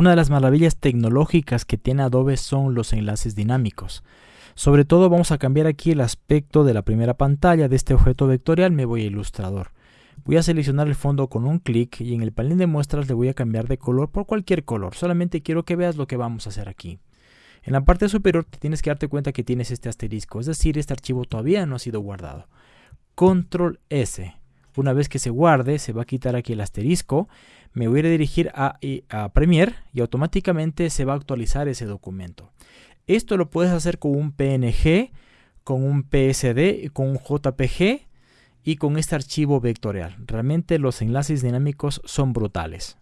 Una de las maravillas tecnológicas que tiene Adobe son los enlaces dinámicos. Sobre todo vamos a cambiar aquí el aspecto de la primera pantalla de este objeto vectorial, me voy a Ilustrador. Voy a seleccionar el fondo con un clic y en el panel de muestras le voy a cambiar de color por cualquier color. Solamente quiero que veas lo que vamos a hacer aquí. En la parte superior tienes que darte cuenta que tienes este asterisco, es decir, este archivo todavía no ha sido guardado. Control S. Una vez que se guarde, se va a quitar aquí el asterisco, me voy a dirigir a, a Premiere y automáticamente se va a actualizar ese documento. Esto lo puedes hacer con un PNG, con un PSD, con un JPG y con este archivo vectorial. Realmente los enlaces dinámicos son brutales.